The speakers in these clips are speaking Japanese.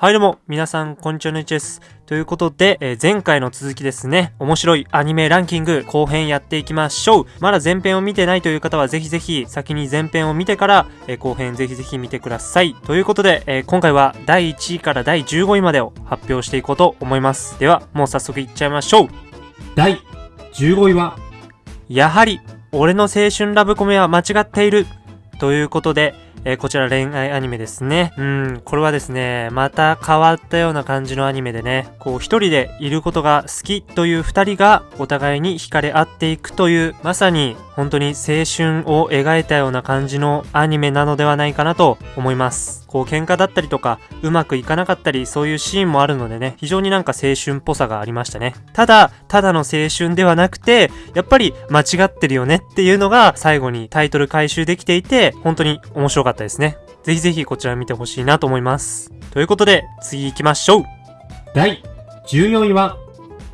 はいどうも、皆さん、こんにちは、ぬいちです。ということで、えー、前回の続きですね、面白いアニメランキング後編やっていきましょう。まだ前編を見てないという方は、ぜひぜひ先に前編を見てから、えー、後編ぜひぜひ見てください。ということで、えー、今回は第1位から第15位までを発表していこうと思います。では、もう早速いっちゃいましょう。第15位は、やはり、俺の青春ラブコメは間違っている。ということで、えー、こちら恋愛アニメですね。うん、これはですね、また変わったような感じのアニメでね、こう一人でいることが好きという二人がお互いに惹かれ合っていくという、まさに本当に青春を描いたような感じのアニメなのではないかなと思います。こう喧嘩だったりとか、うまくいかなかったり、そういうシーンもあるのでね、非常になんか青春っぽさがありましたね。ただ、ただの青春ではなくて、やっぱり間違ってるよねっていうのが最後にタイトル回収できていて、本当に面白かったですね。ぜひぜひこちら見てほしいなと思います。ということで、次行きましょう。第14位は、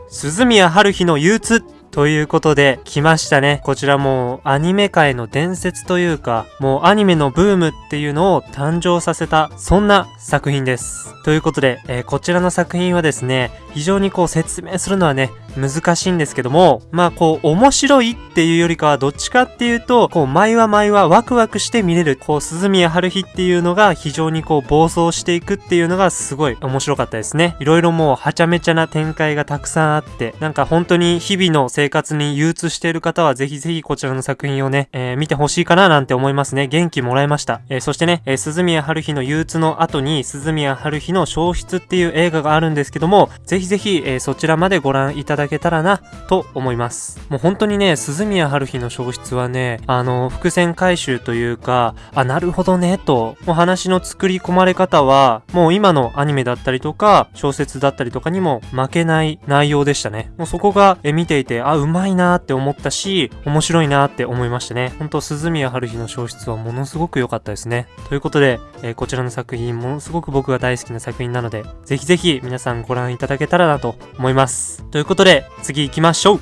鈴宮春日の憂鬱ということで、来ましたね。こちらもアニメ界の伝説というか、もうアニメのブームっていうのを誕生させた、そんな作品です。ということで、えー、こちらの作品はですね、非常にこう説明するのはね、難しいんですけども、まあこう面白いっていうよりかはどっちかっていうと、こう毎話毎話ワクワクして見れる、こう鈴宮春日っていうのが非常にこう暴走していくっていうのがすごい面白かったですね。いろいろもうはちゃめちゃな展開がたくさんあって、なんか本当に日々の生生活に憂鬱している方はぜひぜひこちらの作品をね、えー、見てほしいかななんて思いますね。元気もらいました。えー、そしてね、えー、鈴宮春日の憂鬱の後に鈴宮春日の消失っていう映画があるんですけども、ぜひぜひ、えそちらまでご覧いただけたらな、と思います。もう本当にね、鈴宮春日の消失はね、あの、伏線回収というか、あ、なるほどね、と、お話の作り込まれ方は、もう今のアニメだったりとか、小説だったりとかにも負けない内容でしたね。もうそこが、え見ていて、あ、うまいなって思ったし、面白いなって思いましたね。ほんと、鈴宮春日の消失はものすごく良かったですね。ということで、えこちらの作品、ものすごく僕が大好きな作品なので、ぜひぜひ皆さんご覧いただけたらなと思います。ということで、次行きましょう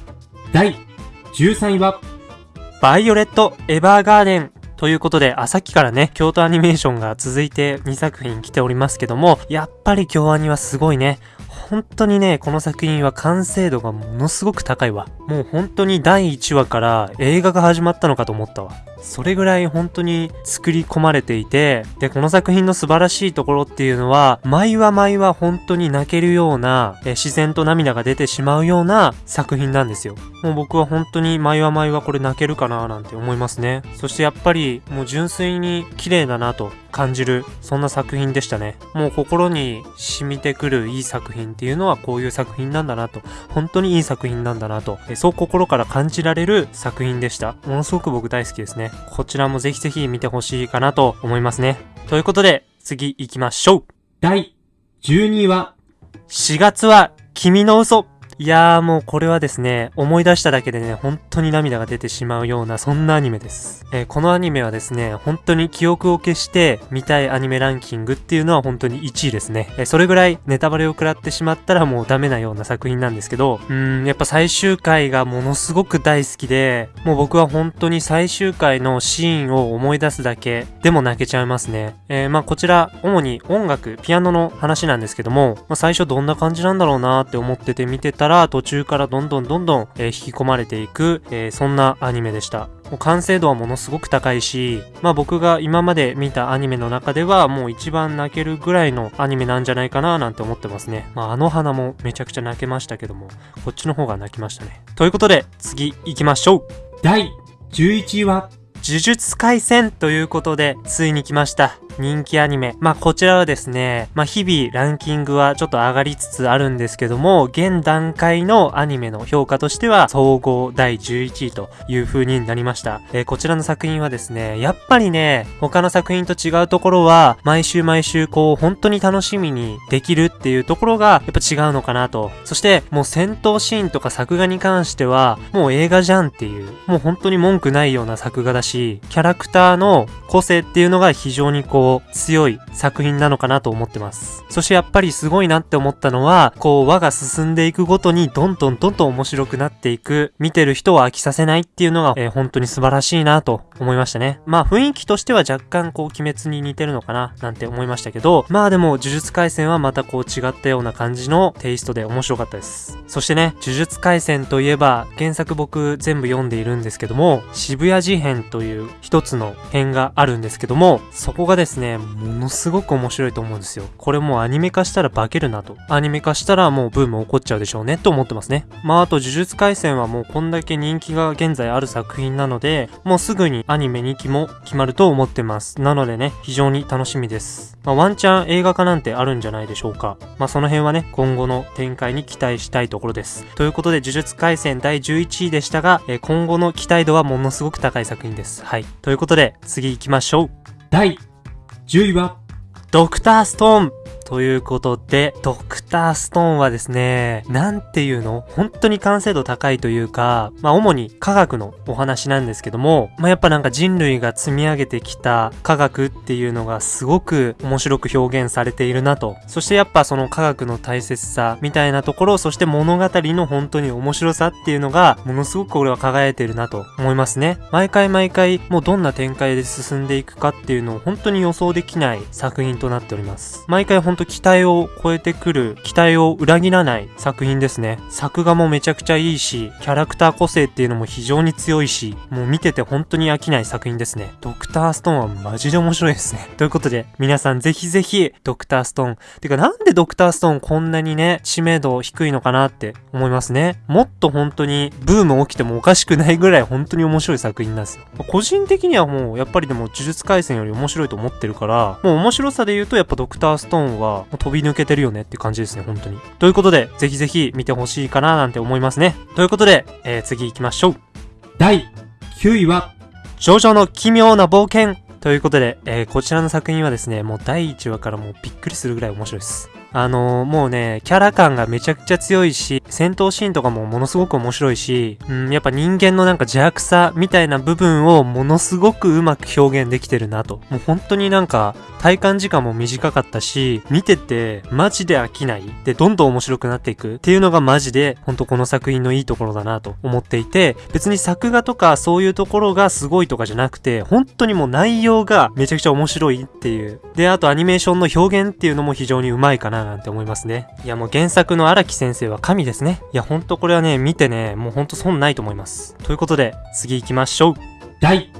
第13位は、バイオレット・エヴァーガーデンということで、あ、さっきからね、京都アニメーションが続いて2作品来ておりますけども、やっぱり京アニはすごいね。本当にね、この作品は完成度がものすごく高いわ。もう本当に第1話から映画が始まったのかと思ったわ。それぐらい本当に作り込まれていて、で、この作品の素晴らしいところっていうのは、毎話毎話本当に泣けるような、え自然と涙が出てしまうような作品なんですよ。もう僕は本当に毎話毎話これ泣けるかななんて思いますね。そしてやっぱりもう純粋に綺麗だなと感じる、そんな作品でしたね。もう心に染みてくるいい作品っていうのはこういう作品なんだなと、本当にいい作品なんだなと、そう心から感じられる作品でした。ものすごく僕大好きですね。こちらもぜひぜひ見てほしいかなと思いますね。ということで、次行きましょう。第12位は、4月は君の嘘いやーもうこれはですね、思い出しただけでね、本当に涙が出てしまうような、そんなアニメです。えー、このアニメはですね、本当に記憶を消して見たいアニメランキングっていうのは本当に1位ですね。えー、それぐらいネタバレを食らってしまったらもうダメなような作品なんですけど、うーん、やっぱ最終回がものすごく大好きで、もう僕は本当に最終回のシーンを思い出すだけでも泣けちゃいますね。えー、まあこちら、主に音楽、ピアノの話なんですけども、まあ、最初どんな感じなんだろうなーって思ってて見てたら、ら途中からどんどんどんどん、えー、引き込まれていく、えー、そんなアニメでした。もう完成度はものすごく高いし、まあ僕が今まで見たアニメの中ではもう一番泣けるぐらいのアニメなんじゃないかななんて思ってますね。まああの花もめちゃくちゃ泣けましたけども、こっちの方が泣きましたね。ということで、次行きましょう第11位は？呪術廻戦ということで、ついに来ました。人気アニメ。まあ、こちらはですね、まあ、日々ランキングはちょっと上がりつつあるんですけども、現段階のアニメの評価としては、総合第11位という風になりました。えー、こちらの作品はですね、やっぱりね、他の作品と違うところは、毎週毎週こう、本当に楽しみにできるっていうところが、やっぱ違うのかなと。そして、もう戦闘シーンとか作画に関しては、もう映画じゃんっていう、もう本当に文句ないような作画だし、キャラクターの個性っていうのが非常にこう、こう、強い作品なのかなと思ってます。そしてやっぱりすごいなって思ったのは、こう、輪が進んでいくごとに、どんどんどんどん面白くなっていく、見てる人を飽きさせないっていうのが、えー本当に素晴らしいなと思いましたね。まあ、雰囲気としては若干こう、鬼滅に似てるのかな、なんて思いましたけど、まあでも、呪術廻戦はまたこう、違ったような感じのテイストで面白かったです。そしてね、呪術廻戦といえば、原作僕全部読んでいるんですけども、渋谷事変という一つの編があるんですけども、そこがですね、ねものすごく面白いと思うんですよ。これもうアニメ化したら化けるなと。アニメ化したらもうブーム起こっちゃうでしょうねと思ってますね。まああと呪術廻戦はもうこんだけ人気が現在ある作品なので、もうすぐにアニメ2期も決まると思ってます。なのでね、非常に楽しみです。まあワンチャン映画化なんてあるんじゃないでしょうか。まあその辺はね、今後の展開に期待したいところです。ということで呪術廻戦第11位でしたが、え今後の期待度はものすごく高い作品です。はい。ということで、次行きましょう。第10位は、ドクターストーン。ということで、ドクターストーンはですね、なんていうの？本当に完成度高いというか、まあ主に科学のお話なんですけども、まあやっぱなんか人類が積み上げてきた科学っていうのがすごく面白く表現されているなと。そしてやっぱその科学の大切さみたいなところ、そして物語の本当に面白さっていうのが、ものすごく俺は輝いてるなと思いますね。毎回毎回、もうどんな展開で進んでいくかっていうのを本当に予想できない作品となっております。毎回本当期待を超えてくる、期待を裏切らない作品ですね。作画もめちゃくちゃいいし、キャラクター個性っていうのも非常に強いし、もう見てて本当に飽きない作品ですね。ドクターストーンはマジで面白いですね。ということで、皆さんぜひぜひ、ドクターストーン。てかなんでドクターストーンこんなにね、知名度低いのかなって思いますね。もっと本当にブーム起きてもおかしくないぐらい本当に面白い作品なんですよ。個人的にはもうやっぱりでも呪術廻戦より面白いと思ってるから、もう面白さで言うとやっぱドクターストーンははもう飛び抜けてるよねって感じですね、本当に。ということで、ぜひぜひ見てほしいかななんて思いますね。ということで、えー、次行きましょう。第9位は、ジョジョの奇妙な冒険ということで、えーこちらの作品はですね、もう第1話からもうびっくりするぐらい面白いです。あのーもうね、キャラ感がめちゃくちゃ強いし、戦闘シーンとかもものすごく面白いし、うん、やっぱ人間のなんか邪悪さみたいな部分をものすごくうまく表現できてるなと。もう本当になんか、体感時間も短かったし、見ててマジで飽きない。で、どんどん面白くなっていくっていうのがマジで、本当この作品のいいところだなと思っていて、別に作画とかそういうところがすごいとかじゃなくて、本当にもう内容がめちゃくちゃ面白いっていう。で、あとアニメーションの表現っていうのも非常にうまいかななんて思いますね。いやもう原作の荒木先生は神ですね。いやほんとこれはね、見てね、もうほんと損ないと思います。ということで、次行きましょう。第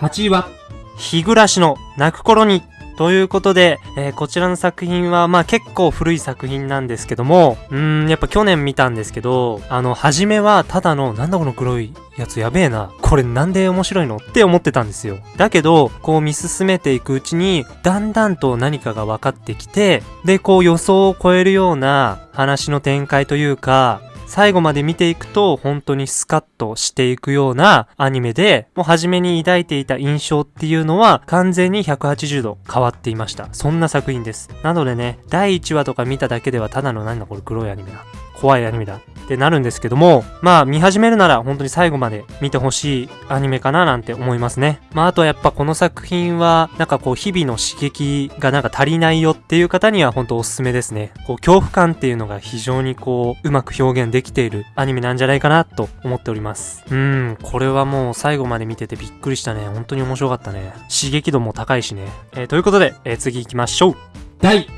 8位は、日暮らしの泣く頃に。ということで、えーこちらの作品は、まあ結構古い作品なんですけども、うーん、やっぱ去年見たんですけど、あの、初めはただの、なんだこの黒いやつやべえな。これなんで面白いのって思ってたんですよ。だけど、こう見進めていくうちに、だんだんと何かが分かってきて、で、こう予想を超えるような話の展開というか、最後まで見ていくと本当にスカッとしていくようなアニメで、もう初めに抱いていた印象っていうのは完全に180度変わっていました。そんな作品です。なのでね、第1話とか見ただけではただのなんだこれ黒いアニメだ。怖いアニメだってなるんですけども、まあ見始めるなら本当に最後まで見てほしいアニメかななんて思いますね。まああとはやっぱこの作品はなんかこう日々の刺激がなんか足りないよっていう方には本当おすすめですね。こう恐怖感っていうのが非常にこううまく表現できているアニメなんじゃないかなと思っております。うん、これはもう最後まで見ててびっくりしたね。本当に面白かったね。刺激度も高いしね。えーということで、えー次行きましょう。第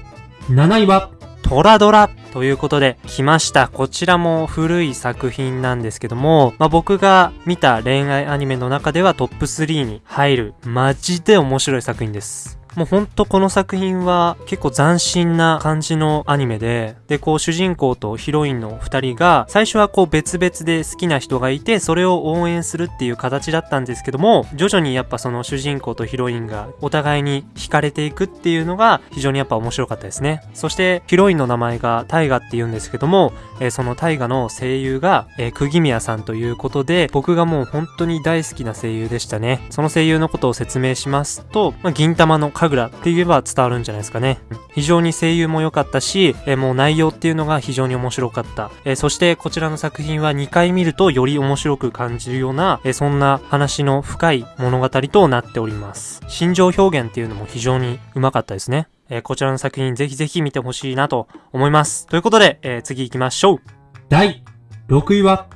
7位は、トラドラということで来ました。こちらも古い作品なんですけども、まあ、僕が見た恋愛アニメの中ではトップ3に入るマジで面白い作品です。もうほんとこの作品は結構斬新な感じのアニメで、で、こう主人公とヒロインの二人が、最初はこう別々で好きな人がいて、それを応援するっていう形だったんですけども、徐々にやっぱその主人公とヒロインがお互いに惹かれていくっていうのが非常にやっぱ面白かったですね。そしてヒロインの名前がタイガって言うんですけども、えーそのタイガの声優が、えー、釘宮さんということで、僕がもう本当に大好きな声優でしたね。その声優のことを説明しますと、まあ、銀玉の神楽って言えば伝わるんじゃないですかね。非常に声優も良かったし、えーもう内容っていうのが非常に面白かった。えーそしてこちらの作品は2回見るとより面白く感じるような、えーそんな話の深い物語となっております。心情表現っていうのも非常にうまかったですね。えーこちらの作品ぜひぜひ見てほしいなと思います。ということで、えー次行きましょう。第6位は、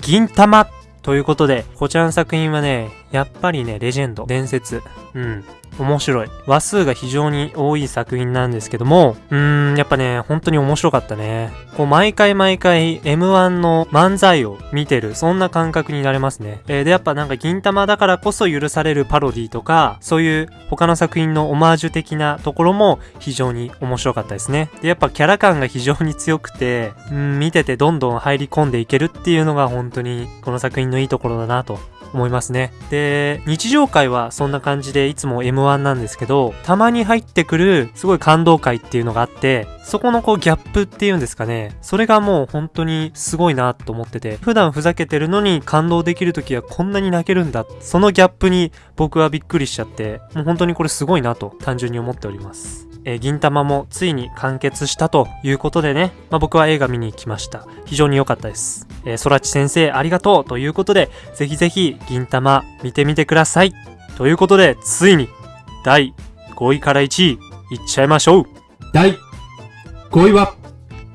銀玉ということで、こちらの作品はね、やっぱりね、レジェンド、伝説。うん。面白い。話数が非常に多い作品なんですけども、うーん、やっぱね、本当に面白かったね。こう、毎回毎回 M1 の漫才を見てる、そんな感覚になれますね。えーで、やっぱなんか銀玉だからこそ許されるパロディとか、そういう他の作品のオマージュ的なところも非常に面白かったですね。で、やっぱキャラ感が非常に強くて、うん、見ててどんどん入り込んでいけるっていうのが本当にこの作品のいいところだなと思いますね。で、日常会はそんな感じでいつも M1 なんですけど、たまに入ってくるすごい感動会っていうのがあって、そこのこうギャップっていうんですかね。それがもう本当にすごいなと思ってて、普段ふざけてるのに感動できる時はこんなに泣けるんだ。そのギャップに僕はびっくりしちゃって、もう本当にこれすごいなと単純に思っております。えー銀玉もついに完結したということでね、まあ、僕は映画見に行きました。非常に良かったです。えー、空知先生ありがとうということで、ぜひぜひ銀玉見てみてください。ということで、ついに第5位から1位いっちゃいましょう。第5位は、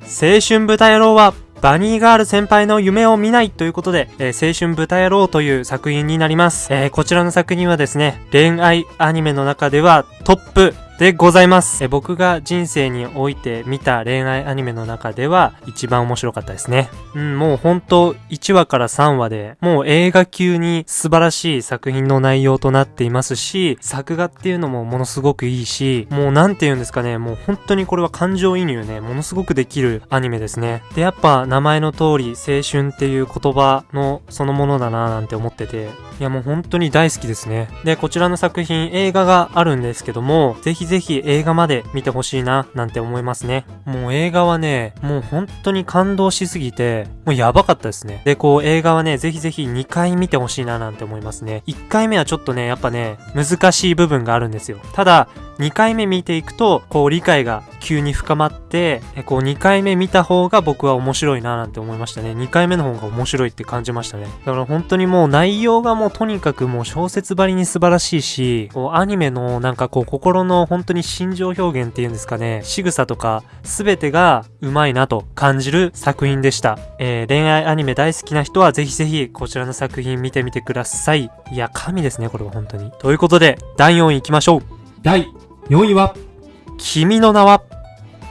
青春豚野郎はバニーガール先輩の夢を見ないということで、えー青春豚野郎という作品になります。えーこちらの作品はですね、恋愛アニメの中ではトップでございます。え僕が人生において見た恋愛アニメの中では一番面白かったですね。うん、もう本当1話から3話で、もう映画級に素晴らしい作品の内容となっていますし、作画っていうのもものすごくいいし、もうなんて言うんですかね、もう本当にこれは感情移入ね、ものすごくできるアニメですね。で、やっぱ名前の通り青春っていう言葉のそのものだなぁなんて思ってて、いやもう本当に大好きですね。で、こちらの作品映画があるんですけども、ぜひぜひ映画まで見てほしいななんて思いますね。もう映画はね、もう本当に感動しすぎて、もうやばかったですね。で、こう映画はね、ぜひぜひ2回見てほしいななんて思いますね。1回目はちょっとね、やっぱね、難しい部分があるんですよ。ただ、2回目見ていくと、こう理解が急に深まって、こう2回目見た方が僕は面白いななんて思いましたね。2回目の方が面白いって感じましたね。だから本当にもう内容がもうとにかくもう小説ばりに素晴らしいし、こうアニメのなんかこう心の本当に心情表現っていうんですかね、仕草とか全てがうまいなと感じる作品でした。えー恋愛アニメ大好きな人はぜひぜひこちらの作品見てみてください。いや、神ですね、これは本当に。ということで、第4位行きましょう。第4位は、君の名は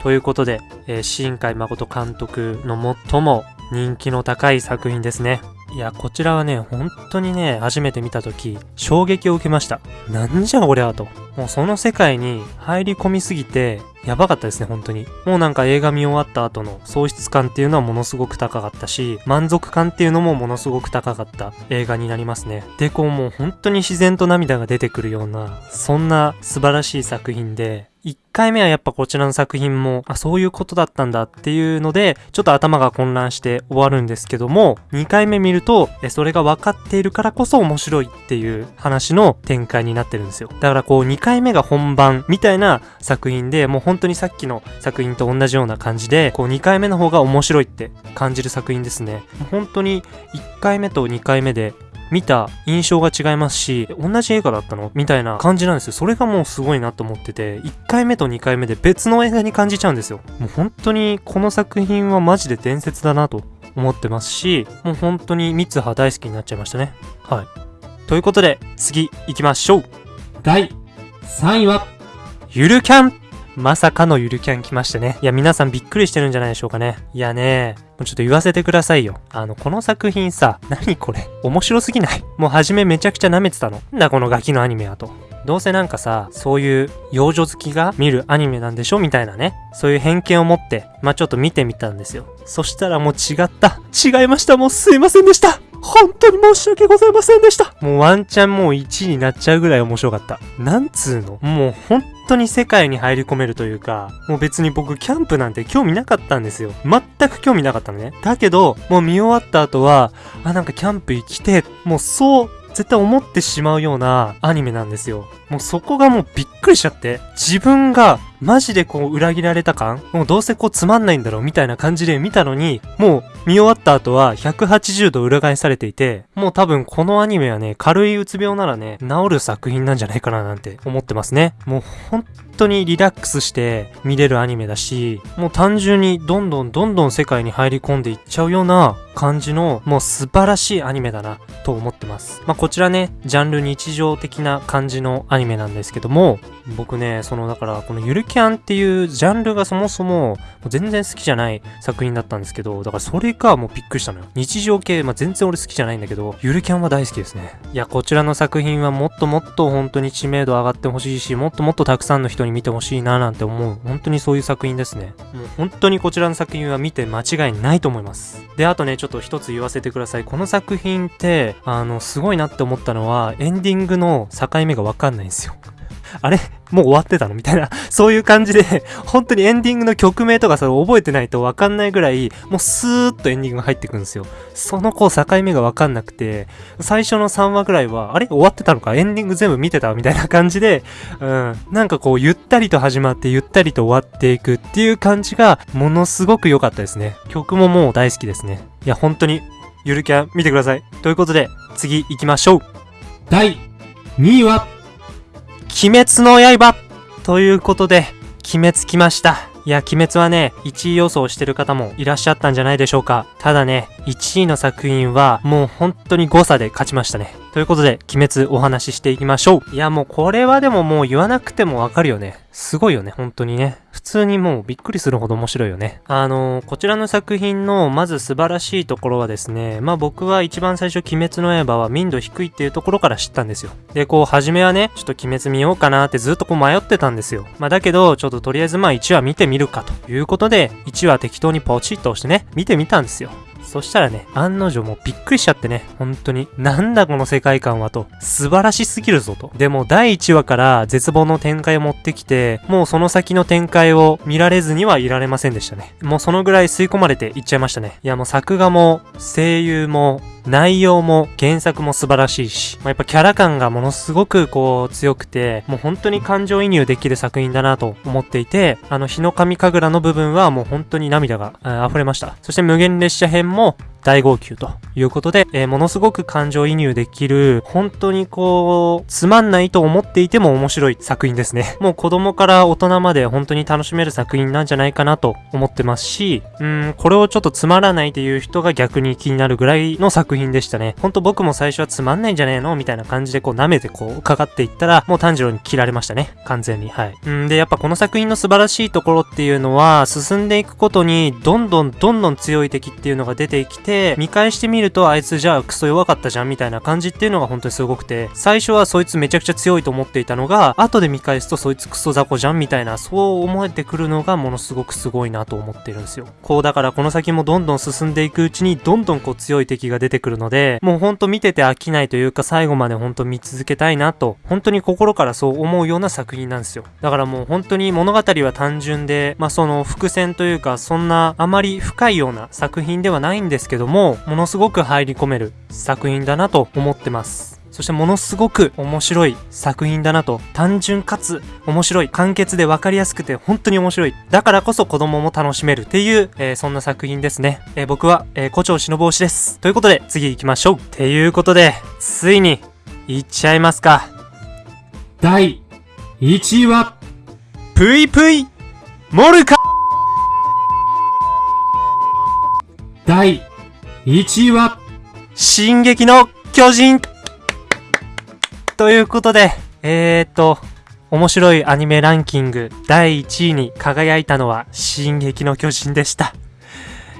ということで、えー新海誠監督の最も人気の高い作品ですね。いや、こちらはね、本当にね、初めて見たとき、衝撃を受けました。なんじゃこりゃと。もうその世界に入り込みすぎて、やばかったですね、本当に。もうなんか映画見終わった後の喪失感っていうのはものすごく高かったし、満足感っていうのもものすごく高かった映画になりますね。で、こうもう本当に自然と涙が出てくるような、そんな素晴らしい作品で、1回目はやっぱこちらの作品も、あ、そういうことだったんだっていうので、ちょっと頭が混乱して終わるんですけども、2回目見ると、え、それが分かっているからこそ面白いっていう話の展開になってるんですよ。だからこう2回目が本番みたいな作品で、もう本当にさっきの作品と同じような感じで、こう2回目の方が面白いって感じる作品ですね。本当に1回目と2回目で見た印象が違いますし、同じ映画だったの？みたいな感じなんですよ。それがもうすごいなと思ってて、1回目と2回目で別の映画に感じちゃうんですよ。もう本当にこの作品はマジで伝説だなと思ってますし、もう本当に三葉大好きになっちゃいましたね。はい。ということで、次行きましょう。第3位は、ゆるキャンまさかのゆるキャン来ましたね。いや、皆さんびっくりしてるんじゃないでしょうかね。いやね、もうちょっと言わせてくださいよ。あの、この作品さ、何これ？面白すぎない？もう初めめちゃくちゃ舐めてたの。なんだこのガキのアニメやと。どうせなんかさ、そういう幼女好きが見るアニメなんでしょみたいなね。そういう偏見を持って、まあちょっと見てみたんですよ。そしたらもう違った。違いました。もうすいませんでした。本当に申し訳ございませんでした。もうワンチャンもう1位になっちゃうぐらい面白かった。なんつーの？もう本当に世界に入り込めるというか、もう別に僕キャンプなんて興味なかったんですよ。全く興味なかったのね。だけど、もう見終わった後は、あ、なんかキャンプ行きて、もうそう、絶対思ってしまうようなアニメなんですよ。もうそこがもうびっくりしちゃって、自分がマジでこう裏切られた感もうどうせこうつまんないんだろうみたいな感じで見たのに、もう見終わった後は180度裏返されていて、もう多分このアニメはね、軽いうつ病ならね、治る作品なんじゃないかななんて思ってますね。もう本当にリラックスして見れるアニメだし、もう単純にどんどんどんどん世界に入り込んでいっちゃうような感じの、もう素晴らしいアニメだなと思ってます。まあこちらね、ジャンル日常的な感じのアニメなんですけども、僕ね、そのだからこのゆるキャンっていうジャンルがそもそも全然好きじゃない作品だったんですけど、だからそれがもうびっくりしたのよ。日常系、まあ全然俺好きじゃないんだけど、ゆるキャンは大好きですね。いや、こちらの作品はもっともっと本当に知名度上がってほしいし、もっともっとたくさんの人に見てほしいななんて思う。本当にそういう作品ですね。もう本当にこちらの作品は見て間違いないと思います。で、あとね、ちょっと一つ言わせてください。この作品って、あの、すごいなって思ったのは、エンディングの境目がわかんないんですよ。あれ？もう終わってたの？みたいな、そういう感じで、本当にエンディングの曲名とかそれ覚えてないとわかんないぐらい、もうスーッとエンディングが入ってくるんですよ。そのこう境目がわかんなくて、最初の3話ぐらいは、あれ？終わってたのか？エンディング全部見てたみたいな感じで、うん。なんかこう、ゆったりと始まって、ゆったりと終わっていくっていう感じが、ものすごく良かったですね。曲ももう大好きですね。いや、本当に、ゆるキャン見てください。ということで、次行きましょう。第2位は、鬼滅の刃ということで、鬼滅来ました。いや、鬼滅はね、1位予想してる方もいらっしゃったんじゃないでしょうか。ただね、1位の作品はもう本当に誤差で勝ちましたね。ということで、鬼滅お話ししていきましょう。いや、もうこれはでももう言わなくてもわかるよね。すごいよね、本当にね。普通にもうびっくりするほど面白いよね。あのーこちらの作品のまず素晴らしいところはですね、まあ僕は一番最初鬼滅の刃は民度低いっていうところから知ったんですよ。で、こう、初めはね、ちょっと鬼滅見ようかなってずっとこう迷ってたんですよ。まあだけど、ちょっととりあえずまあ1話見てみるかということで、1話適当にポチッと押してね、見てみたんですよ。そしたらね、案の定もうびっくりしちゃってね、本当に。なんだこの世界観はと。素晴らしすぎるぞと。でも第1話から絶望の展開を持ってきて、もうその先の展開を見られずにはいられませんでしたね。もうそのぐらい吸い込まれていっちゃいましたね。いやもう作画も、声優も、内容も原作も素晴らしいし、まあ、やっぱキャラ感がものすごくこう強くて、もう本当に感情移入できる作品だなと思っていて、あの日の神神楽の部分はもう本当に涙が溢れました。そして無限列車編も大号泣ということで、えーものすごく感情移入できる、本当にこう、つまんないと思っていても面白い作品ですね。もう子供から大人まで本当に楽しめる作品なんじゃないかなと思ってますし、うん、これをちょっとつまらないっていう人が逆に気になるぐらいの作品でしたね。ほんと僕も最初はつまんないんじゃねえのみたいな感じでこう舐めてこうかかっていったら、もう炭治郎に切られましたね。完全に。はい。うんで、やっぱこの作品の素晴らしいところっていうのは、進んでいくことに、どんどんどんどん強い敵っていうのが出てきて、見返してみると、あいつじゃあクソ弱かったじゃんみたいな感じっていうのが本当にすごくて、最初はそいつめちゃくちゃ強いと思っていたのが、後で見返すとそいつクソ雑魚じゃんみたいな、そう思えてくるのがものすごくすごいなと思ってるんですよ。こうだからこの先もどんどん進んでいくうちに、どんどんこう強い敵が出てくるので、もうほんと見てて飽きないというか、最後までほんと見続けたいなと、本当に心からそう思うような作品なんですよ。だからもう本当に物語は単純で、まあその伏線というか、そんなあまり深いような作品ではないんですけども、ものすごく入り込める作品だなと思ってます。そしてものすごく面白い作品だなと、単純かつ面白い、簡潔で分かりやすくて本当に面白い。だからこそ子供も楽しめるっていう、えーそんな作品ですね。えー僕は、えー、胡蝶忍推しです。ということで、次行きましょう。っていうことで、ついに、行っちゃいますか。第1位は、ぷいぷいモルカ第1位は、進撃の巨人ということで、えーっと、面白いアニメランキング第1位に輝いたのは進撃の巨人でした。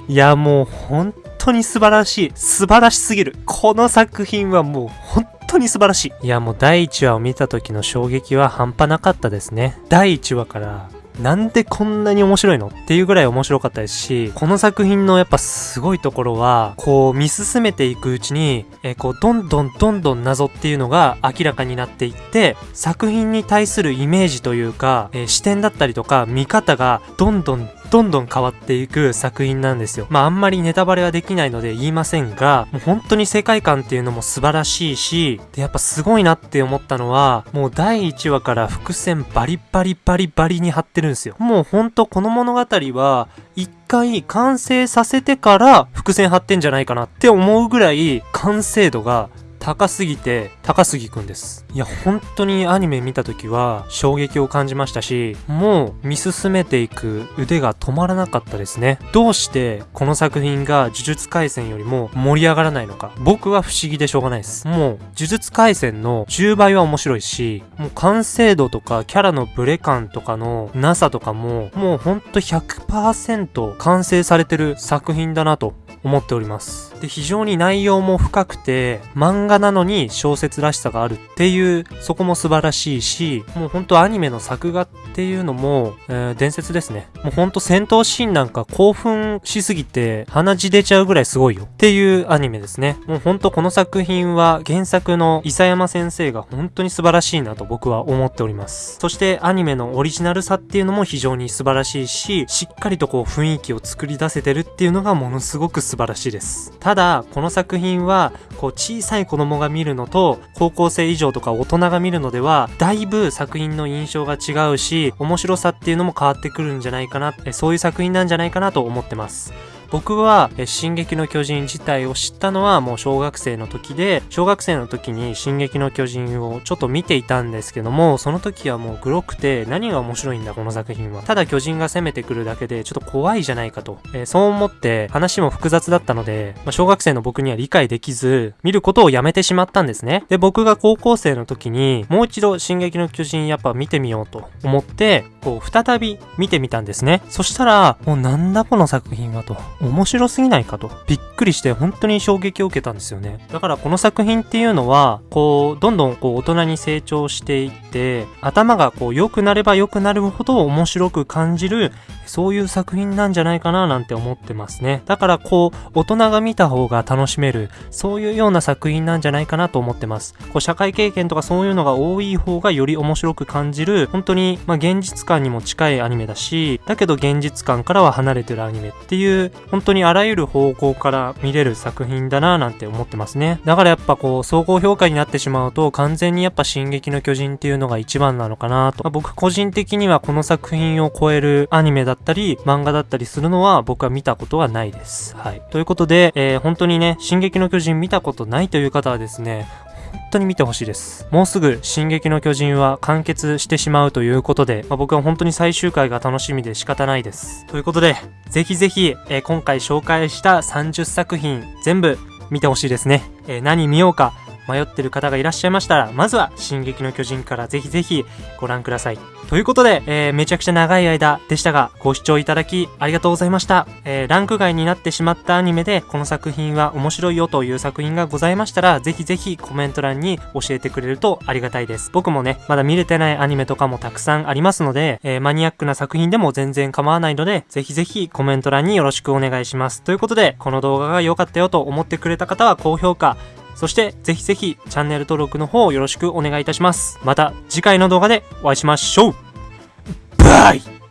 いや、もう本当に素晴らしい。素晴らしすぎる。この作品はもう本当に素晴らしい。いや、もう第1話を見た時の衝撃は半端なかったですね。第1話からなんでこんなに面白いのっていうぐらい面白かったですし、この作品のやっぱすごいところは、こう見進めていくうちに、えこうどんどんどんどん謎っていうのが明らかになっていって、作品に対するイメージというか、え視点だったりとか見方がどんどんどんどん変わっていく作品なんですよ。まああんまりネタバレはできないので言いませんが、もう本当に世界観っていうのも素晴らしいし、で、やっぱすごいなって思ったのは、もう第1話から伏線バリバリバリバリに張ってるんですよ。もうほんとこの物語は、一回完成させてから伏線張ってんじゃないかなって思うぐらい完成度が高すぎて高杉くんです。いや本当にアニメ見た時は衝撃を感じましたしもう見進めていく腕が止まらなかったですね。どうしてこの作品が呪術廻戦よりも盛り上がらないのか。僕は不思議でしょうがないです。もう呪術廻戦の10倍は面白いしもう完成度とかキャラのブレ感とかのなさとかももうほんと100%完成されてる作品だなと思っております。で、非常に内容も深くて、漫画なのに小説らしさがあるっていう、そこも素晴らしいし、もうほんとアニメの作画っていうのも、えー伝説ですね。もうほんと戦闘シーンなんか興奮しすぎて鼻血出ちゃうぐらいすごいよっていうアニメですね。もうほんとこの作品は原作の伊佐山先生が本当に素晴らしいなと僕は思っております。そしてアニメのオリジナルさっていうのも非常に素晴らしいし、しっかりとこう雰囲気を作り出せてるっていうのがものすごく素晴らしいです。たただ、この作品は、こう小さい子供が見るのと、高校生以上とか大人が見るのでは、だいぶ作品の印象が違うし、面白さっていうのも変わってくるんじゃないかな、そういう作品なんじゃないかなと思ってます。僕は、え進撃の巨人自体を知ったのはもう小学生の時で、小学生の時に進撃の巨人をちょっと見ていたんですけども、その時はもうグロくて何が面白いんだこの作品は。ただ巨人が攻めてくるだけでちょっと怖いじゃないかと。えーそう思って話も複雑だったので、まあ、小学生の僕には理解できず、見ることをやめてしまったんですね。で、僕が高校生の時にもう一度進撃の巨人やっぱ見てみようと思って、こう再び見てみたんですね。そしたら、もうなんだこの作品はと。面白すぎないかと。びっくりして本当に衝撃を受けたんですよね。だからこの作品っていうのは、こう、どんどんこう大人に成長していって、頭がこう良くなれば良くなるほど面白く感じる、そういう作品なんじゃないかななんて思ってますね。だからこう、大人が見た方が楽しめる、そういうような作品なんじゃないかなと思ってます。こう、社会経験とかそういうのが多い方がより面白く感じる、本当に、まあ、現実感にも近いアニメだし、だけど現実感からは離れてるアニメっていう、本当にあらゆる方向から見れる作品だななんて思ってますね。だからやっぱこう、総合評価になってしまうと、完全にやっぱ進撃の巨人っていうのが一番なのかなと。まあ僕個人的にはこの作品を超えるアニメだったり、漫画だったりするのは僕は見たことはないです。はい。ということで、えー本当にね、進撃の巨人見たことないという方はですね、当に見てほしいです。もうすぐ進撃の巨人は完結してしまうということで、まあ、僕は本当に最終回が楽しみで仕方ないです。ということで、ぜひぜひ、えー今回紹介した30作品全部見てほしいですね。えー何見ようか迷ってる方がいらっしゃいましたら、まずは進撃の巨人からぜひぜひご覧ください。ということで、えーめちゃくちゃ長い間でしたが、ご視聴いただきありがとうございました。えーランク外になってしまったアニメで、この作品は面白いよという作品がございましたら、ぜひぜひコメント欄に教えてくれるとありがたいです。僕もね、まだ見れてないアニメとかもたくさんありますので、えーマニアックな作品でも全然構わないので、ぜひぜひコメント欄によろしくお願いします。ということで、この動画が良かったよと思ってくれた方は高評価、そして、ぜひぜひチャンネル登録の方よろしくお願いいたします。また次回の動画でお会いしましょうバイ